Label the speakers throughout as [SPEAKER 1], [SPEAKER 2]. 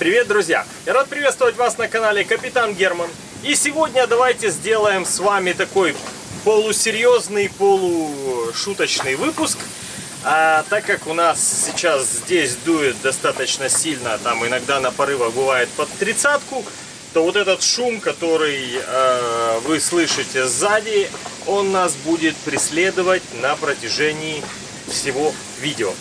[SPEAKER 1] Привет, друзья! Я рад приветствовать вас на канале Капитан Герман. И сегодня давайте сделаем с вами такой полусерьезный, полушуточный выпуск. А, так как у нас сейчас здесь дует достаточно сильно, там иногда на порывах бывает под тридцатку, то вот этот шум, который э, вы слышите сзади, он нас будет преследовать на протяжении всего видео.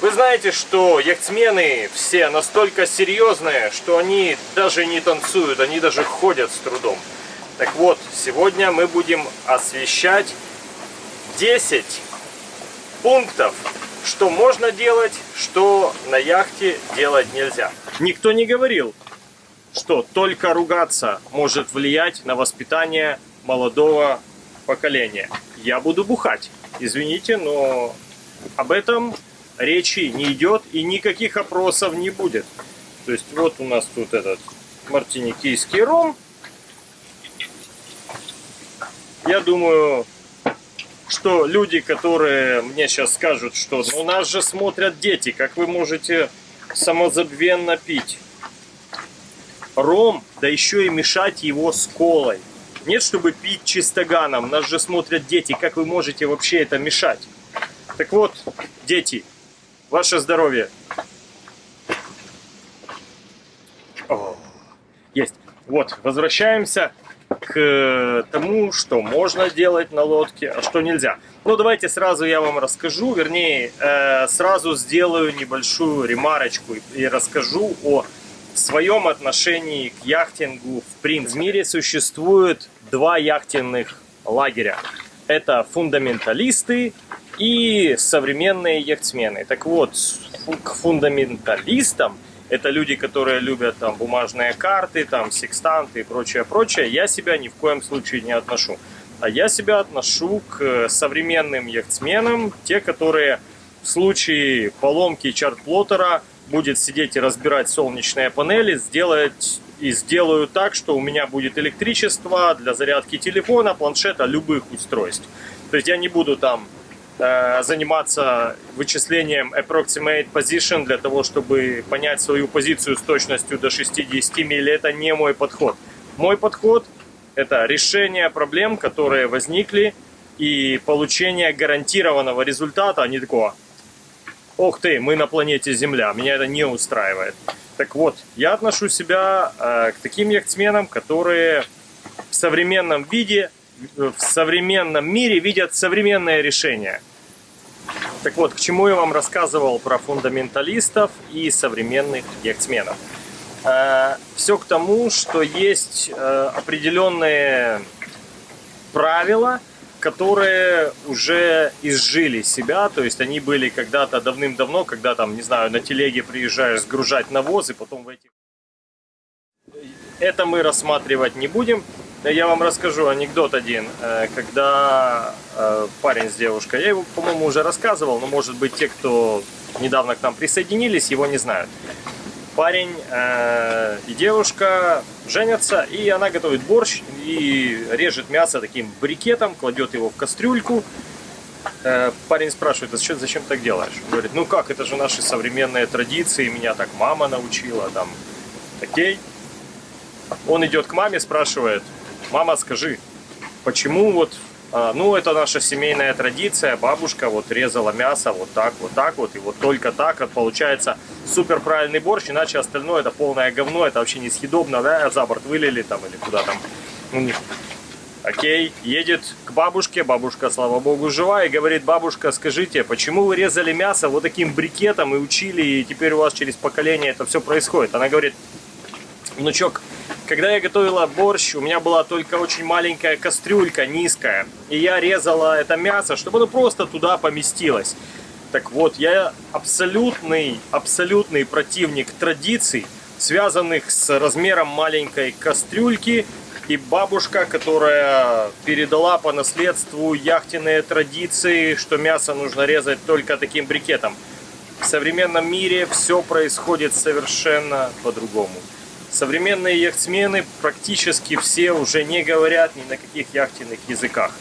[SPEAKER 1] Вы знаете, что яхтсмены все настолько серьезные, что они даже не танцуют, они даже ходят с трудом. Так вот, сегодня мы будем освещать 10 пунктов, что можно делать, что на яхте делать нельзя. Никто не говорил, что только ругаться может влиять на воспитание молодого поколения. Я буду бухать. Извините, но об этом речи не идет и никаких опросов не будет. То есть вот у нас тут этот мартиникийский ром. Я думаю, что люди, которые мне сейчас скажут, что ну нас же смотрят дети, как вы можете самозабвенно пить ром, да еще и мешать его с колой. Нет, чтобы пить чистоганом, нас же смотрят дети, как вы можете вообще это мешать? Так вот, дети, Ваше здоровье. О, есть. Вот, возвращаемся к тому, что можно делать на лодке, а что нельзя. Ну, давайте сразу я вам расскажу, вернее, э, сразу сделаю небольшую ремарочку и расскажу о своем отношении к яхтингу в принципе. В мире существует два яхтенных лагеря. Это фундаменталисты и современные яхтсмены. Так вот, к фундаменталистам, это люди, которые любят там бумажные карты, там секстанты и прочее, прочее, я себя ни в коем случае не отношу. А я себя отношу к современным яхтсменам, те, которые в случае поломки чарт-плоттера будет сидеть и разбирать солнечные панели, сделать и сделаю так, что у меня будет электричество для зарядки телефона, планшета, любых устройств. То есть я не буду там заниматься вычислением approximate position для того, чтобы понять свою позицию с точностью до 60 миль. Это не мой подход. Мой подход – это решение проблем, которые возникли, и получение гарантированного результата, а не такого «Ох ты, мы на планете Земля». Меня это не устраивает. Так вот, я отношу себя э, к таким яхтсменам, которые в современном виде, в современном мире видят современное решение – так вот, к чему я вам рассказывал про фундаменталистов и современных яхтсменов. Э, Все к тому, что есть э, определенные правила, которые уже изжили себя, то есть они были когда-то давным-давно, когда там, не знаю, на телеге приезжаешь сгружать навоз, и потом в этих... Это мы рассматривать не будем. Я вам расскажу анекдот один, э, когда э, парень с девушкой, я его, по-моему, уже рассказывал, но, может быть, те, кто недавно к нам присоединились, его не знают. Парень э, и девушка женятся, и она готовит борщ и режет мясо таким брикетом, кладет его в кастрюльку. Парень спрашивает, а что, зачем так делаешь? Он говорит, ну как, это же наши современные традиции, меня так мама научила, там, окей. Он идет к маме, спрашивает, мама, скажи, почему вот, а, ну, это наша семейная традиция, бабушка вот резала мясо вот так, вот так вот, и вот только так вот получается супер правильный борщ, иначе остальное это полное говно, это вообще несъедобно, да, за борт вылили там или куда там. Ну, Окей, едет к бабушке, бабушка, слава богу, жива, и говорит, бабушка, скажите, почему вы резали мясо вот таким брикетом и учили, и теперь у вас через поколение это все происходит? Она говорит, внучок, когда я готовила борщ, у меня была только очень маленькая кастрюлька, низкая. И я резала это мясо, чтобы оно просто туда поместилось. Так вот, я абсолютный, абсолютный противник традиций, связанных с размером маленькой кастрюльки. И бабушка, которая передала по наследству яхтенные традиции, что мясо нужно резать только таким брикетом. В современном мире все происходит совершенно по-другому. Современные яхтсмены практически все уже не говорят ни на каких яхтенных языках.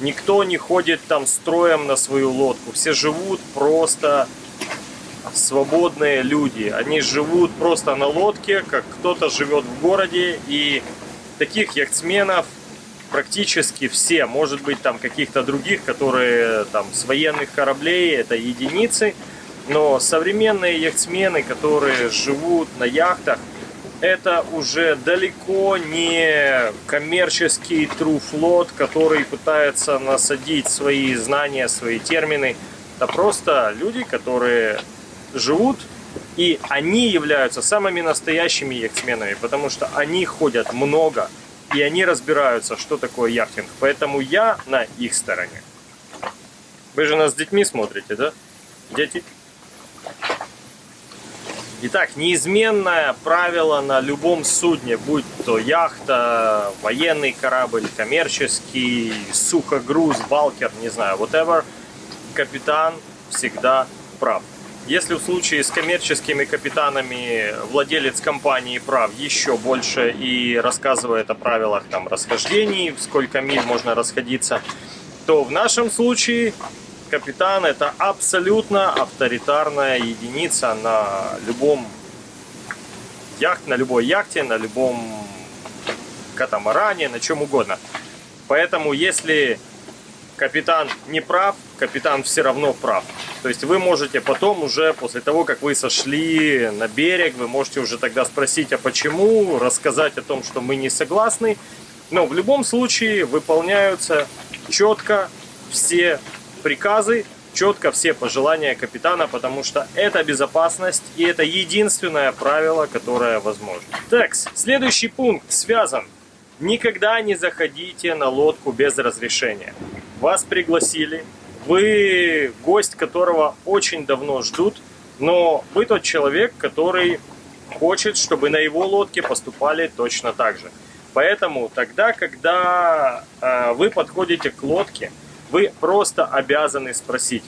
[SPEAKER 1] Никто не ходит там строем на свою лодку. Все живут просто свободные люди. Они живут просто на лодке, как кто-то живет в городе. И таких яхтсменов практически все. Может быть, там каких-то других, которые там с военных кораблей, это единицы. Но современные яхтсмены, которые живут на яхтах, это уже далеко не коммерческий труфлот, который пытается насадить свои знания, свои термины. Это просто люди, которые живут, и они являются самыми настоящими яхтсменами, потому что они ходят много, и они разбираются, что такое яхтинг. Поэтому я на их стороне. Вы же нас с детьми смотрите, да? Дети? Итак, неизменное правило на любом судне, будь то яхта, военный корабль, коммерческий, сухогруз, балкер, не знаю, whatever, капитан всегда прав. Если в случае с коммерческими капитанами владелец компании прав еще больше и рассказывает о правилах там расхождений, сколько миль можно расходиться, то в нашем случае капитан это абсолютно авторитарная единица на любом яхт, на любой яхте, на любом катамаране, на чем угодно. Поэтому если капитан не прав, капитан все равно прав. То есть вы можете потом уже, после того, как вы сошли на берег, вы можете уже тогда спросить, а почему, рассказать о том, что мы не согласны. Но в любом случае выполняются четко все приказы, четко все пожелания капитана, потому что это безопасность и это единственное правило, которое возможно. Так, следующий пункт связан. Никогда не заходите на лодку без разрешения. Вас пригласили, вы гость, которого очень давно ждут, но вы тот человек, который хочет, чтобы на его лодке поступали точно так же. Поэтому тогда, когда э, вы подходите к лодке, вы просто обязаны спросить,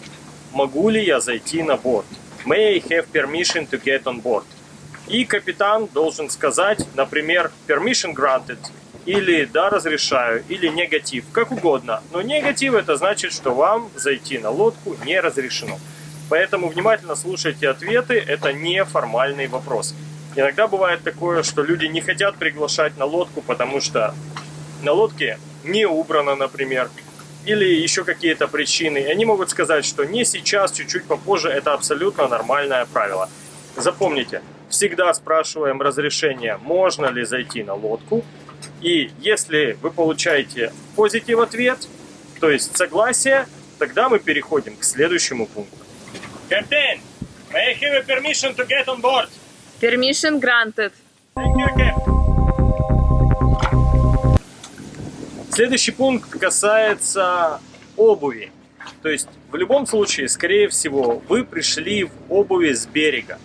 [SPEAKER 1] могу ли я зайти на борт? May I have permission to get on board? И капитан должен сказать, например, permission granted, или да, разрешаю, или негатив, как угодно. Но негатив это значит, что вам зайти на лодку не разрешено. Поэтому внимательно слушайте ответы, это не формальный вопрос. Иногда бывает такое, что люди не хотят приглашать на лодку, потому что на лодке не убрано, например, или еще какие-то причины. И они могут сказать, что не сейчас, чуть-чуть попозже, это абсолютно нормальное правило. Запомните, всегда спрашиваем разрешение, можно ли зайти на лодку. И если вы получаете позитив ответ, то есть согласие, тогда мы переходим к следующему пункту. Captain, may I have a permission to get on board?
[SPEAKER 2] Permission granted.
[SPEAKER 1] Thank you, Captain. Следующий пункт касается обуви. То есть в любом случае, скорее всего, вы пришли в обуви с берега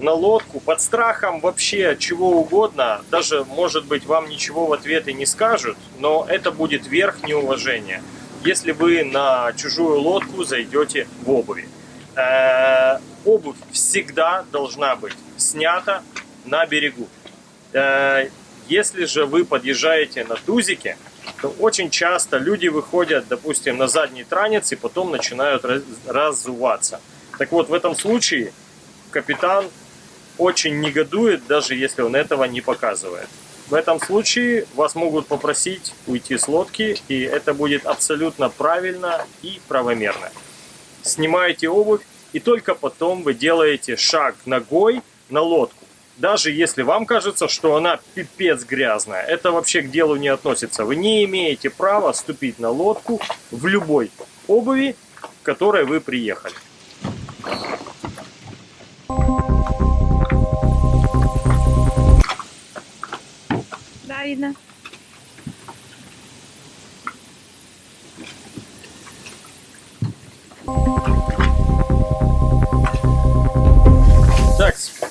[SPEAKER 1] на лодку под страхом вообще чего угодно, даже, может быть, вам ничего в ответ и не скажут, но это будет верх неуважения, если вы на чужую лодку зайдете в обуви. Э -э обувь всегда должна быть снята на берегу. Э если же вы подъезжаете на тузике, очень часто люди выходят, допустим, на задний транец и потом начинают разуваться. Так вот, в этом случае капитан очень негодует, даже если он этого не показывает. В этом случае вас могут попросить уйти с лодки, и это будет абсолютно правильно и правомерно. Снимаете обувь, и только потом вы делаете шаг ногой на лодку. Даже если вам кажется, что она пипец грязная, это вообще к делу не относится. Вы не имеете права ступить на лодку в любой обуви, в которой вы приехали.
[SPEAKER 2] Да, видно.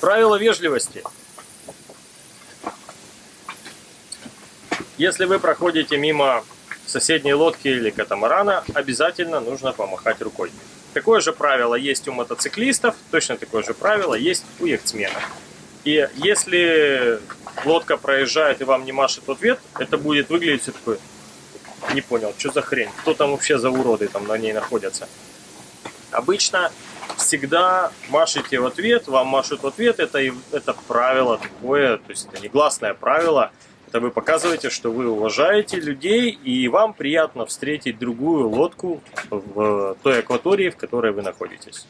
[SPEAKER 1] Правило вежливости. Если вы проходите мимо соседней лодки или катамарана, обязательно нужно помахать рукой. Такое же правило есть у мотоциклистов, точно такое же правило есть у яхтсменов. И если лодка проезжает и вам не машет в ответ, это будет выглядеть все такое. Не понял, что за хрень? Кто там вообще за уроды там на ней находятся? Обычно всегда машите в ответ, вам машут в ответ, это, это правило такое, то есть это негласное правило, это вы показываете, что вы уважаете людей, и вам приятно встретить другую лодку в той акватории, в которой вы находитесь.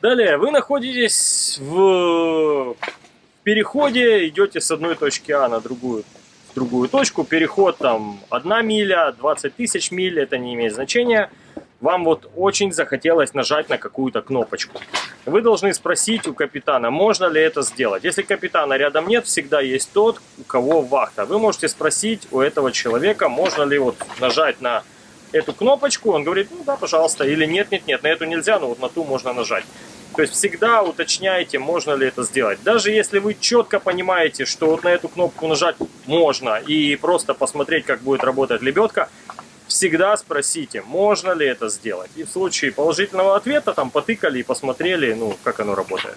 [SPEAKER 1] Далее, вы находитесь в переходе, идете с одной точки А на другую другую точку. Переход там 1 миля, 20 тысяч миль, это не имеет значения. Вам вот очень захотелось нажать на какую-то кнопочку. Вы должны спросить у капитана, можно ли это сделать. Если капитана рядом нет, всегда есть тот, у кого вахта. Вы можете спросить у этого человека, можно ли вот нажать на эту кнопочку. Он говорит, ну да, пожалуйста. Или нет, нет, нет, на эту нельзя, но вот на ту можно нажать. То есть всегда уточняйте, можно ли это сделать. Даже если вы четко понимаете, что вот на эту кнопку нажать можно и просто посмотреть, как будет работать лебедка, всегда спросите, можно ли это сделать. И в случае положительного ответа там потыкали и посмотрели, ну, как оно работает.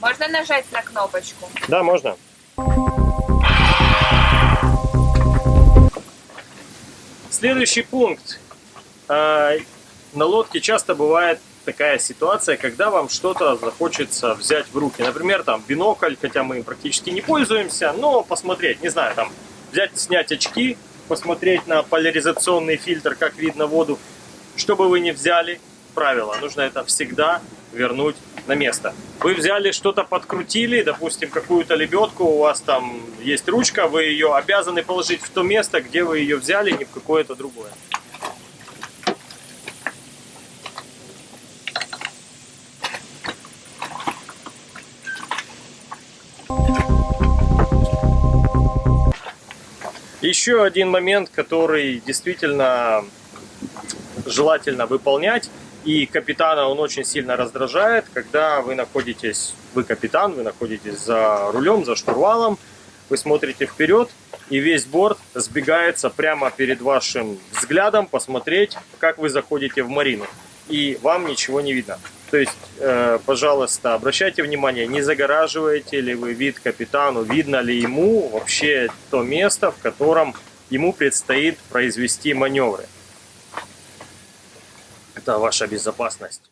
[SPEAKER 2] Можно нажать на кнопочку?
[SPEAKER 1] Да, можно. Следующий пункт. А, на лодке часто бывает такая ситуация, когда вам что-то захочется взять в руки. Например, там бинокль, хотя мы им практически не пользуемся, но посмотреть, не знаю, там взять, снять очки, посмотреть на поляризационный фильтр, как видно воду. Что бы вы ни взяли, правило, нужно это всегда вернуть на место. Вы взяли что-то, подкрутили, допустим, какую-то лебедку, у вас там есть ручка, вы ее обязаны положить в то место, где вы ее взяли, не в какое-то другое. Еще один момент, который действительно желательно выполнять, и капитана он очень сильно раздражает, когда вы находитесь, вы капитан, вы находитесь за рулем, за штурвалом, вы смотрите вперед, и весь борт сбегается прямо перед вашим взглядом посмотреть, как вы заходите в марину, и вам ничего не видно. То есть, э, пожалуйста, обращайте внимание, не загораживаете ли вы вид капитану, видно ли ему вообще то место, в котором ему предстоит произвести маневры. Это ваша безопасность.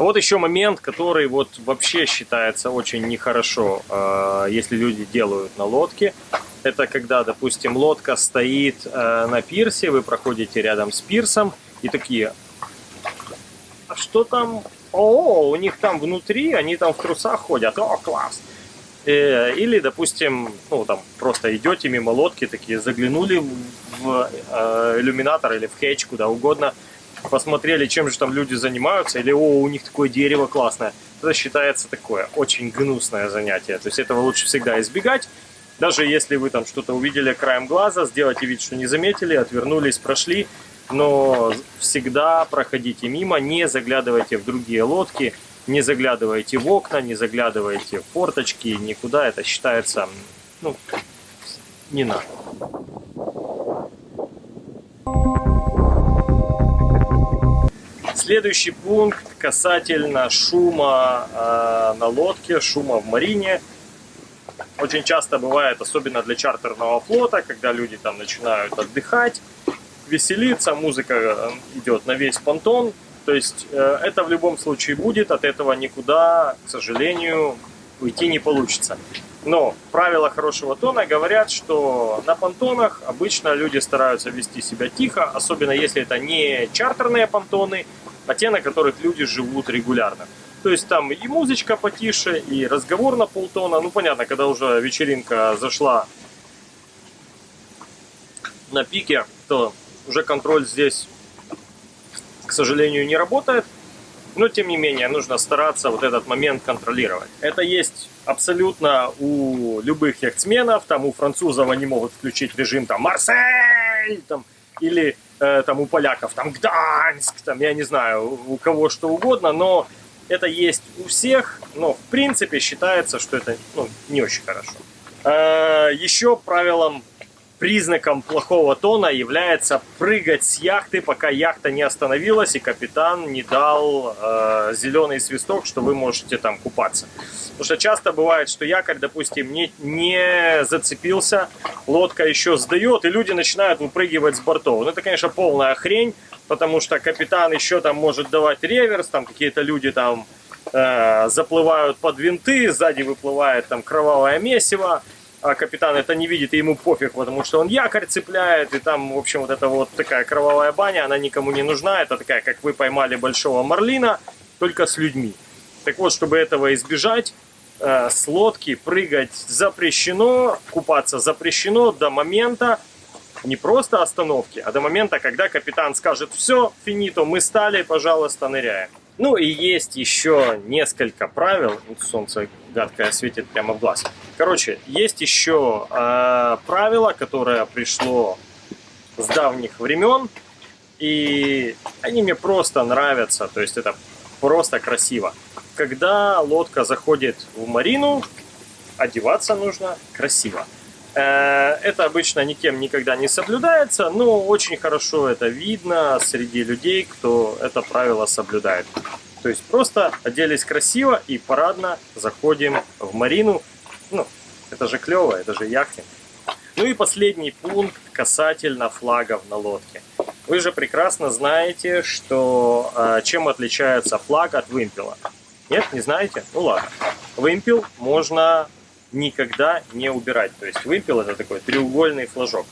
[SPEAKER 1] А вот еще момент, который вот вообще считается очень нехорошо, э, если люди делают на лодке. Это когда, допустим, лодка стоит э, на пирсе, вы проходите рядом с пирсом и такие, а что там? О, у них там внутри, они там в трусах ходят, о, класс. Э, или, допустим, ну там просто идете мимо лодки, такие заглянули в э, иллюминатор или в хедж, куда угодно, посмотрели, чем же там люди занимаются, или о, у них такое дерево классное. Это считается такое очень гнусное занятие. То есть этого лучше всегда избегать. Даже если вы там что-то увидели краем глаза, сделайте вид, что не заметили, отвернулись, прошли, но всегда проходите мимо, не заглядывайте в другие лодки, не заглядывайте в окна, не заглядывайте в форточки, никуда. Это считается, ну, не надо. Следующий пункт касательно шума э, на лодке, шума в марине. Очень часто бывает, особенно для чартерного флота, когда люди там начинают отдыхать, веселиться, музыка э, идет на весь понтон. То есть э, это в любом случае будет, от этого никуда, к сожалению, уйти не получится. Но правила хорошего тона говорят, что на понтонах обычно люди стараются вести себя тихо, особенно если это не чартерные понтоны, а те, на которых люди живут регулярно. То есть там и музычка потише, и разговор на полтона. Ну, понятно, когда уже вечеринка зашла на пике, то уже контроль здесь, к сожалению, не работает. Но, тем не менее, нужно стараться вот этот момент контролировать. Это есть абсолютно у любых яхтсменов. Там у французов они могут включить режим там «Марсель!» там, или э, там у поляков там «Гданьск!» там, я не знаю, у кого что угодно, но это есть у всех, но в принципе считается, что это ну, не очень хорошо. Э, еще правилом признаком плохого тона является прыгать с яхты, пока яхта не остановилась и капитан не дал э, зеленый свисток, что вы можете там купаться. Потому что часто бывает, что якорь, допустим, не, не зацепился, лодка еще сдает, и люди начинают выпрыгивать с бортов. Ну, это, конечно, полная хрень, потому что капитан еще там может давать реверс, там какие-то люди там э, заплывают под винты, сзади выплывает там кровавое месиво, а капитан это не видит, и ему пофиг, потому что он якорь цепляет, и там, в общем, вот эта вот такая кровавая баня, она никому не нужна, это такая, как вы поймали большого марлина, только с людьми. Так вот, чтобы этого избежать, э, с лодки прыгать запрещено, купаться запрещено до момента, не просто остановки, а до момента, когда капитан скажет, все, финито, мы стали, пожалуйста, ныряем. Ну и есть еще несколько правил. Солнце гадкое светит прямо в глаз. Короче, есть еще э, правило, которое пришло с давних времен. И они мне просто нравятся. То есть это просто красиво. Когда лодка заходит в марину, одеваться нужно красиво. Э, это обычно никем никогда не соблюдается, но очень хорошо это видно среди людей, кто это правило соблюдает. То есть просто оделись красиво и парадно заходим в марину. Ну, это же клево, это же яхтинг. Ну и последний пункт касательно флагов на лодке. Вы же прекрасно знаете, что э, чем отличается флаг от вымпела. Нет, не знаете? Ну ладно. Вымпел можно никогда не убирать. То есть вымпел это такой треугольный флажок.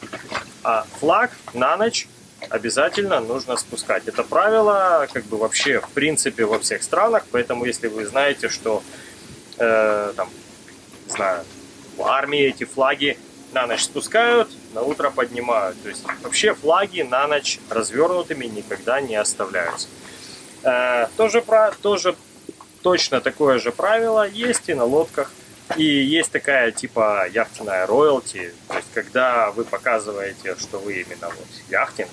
[SPEAKER 1] А флаг на ночь обязательно нужно спускать. Это правило как бы вообще в принципе во всех странах, поэтому если вы знаете, что э, там, не знаю, в армии эти флаги на ночь спускают, на утро поднимают. То есть вообще флаги на ночь развернутыми никогда не оставляются. Э, тоже, про, тоже точно такое же правило есть и на лодках. И есть такая типа яхтенная роялти, то есть когда вы показываете, что вы именно вот яхтинг,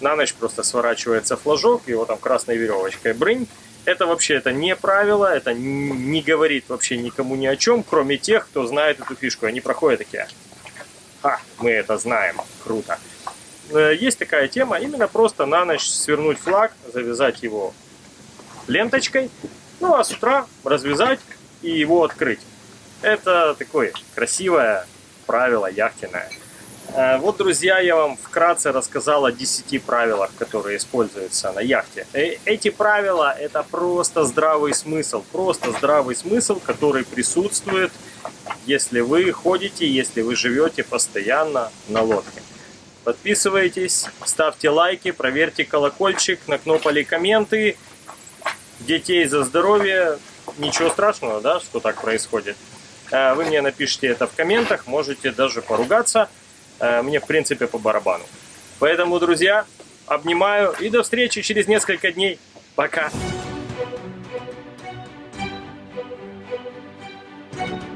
[SPEAKER 1] на ночь просто сворачивается флажок, его там красной веревочкой брынь. Это вообще это не правило, это не говорит вообще никому ни о чем, кроме тех, кто знает эту фишку. Они проходят такие, ха, мы это знаем, круто. Э, есть такая тема, именно просто на ночь свернуть флаг, завязать его ленточкой, ну а с утра развязать и его открыть. Это такое красивое правило яхтенное. Э, вот, друзья, я вам вкратце рассказал о 10 правилах, которые используются на яхте. Э, эти правила – это просто здравый смысл, просто здравый смысл, который присутствует, если вы ходите, если вы живете постоянно на лодке. Подписывайтесь, ставьте лайки, проверьте колокольчик, накнопали комменты. Детей за здоровье. Ничего страшного, да, что так происходит. Э, вы мне напишите это в комментах, можете даже поругаться. Э, мне в принципе по барабану. Поэтому, друзья, обнимаю и до встречи через несколько дней. Пока!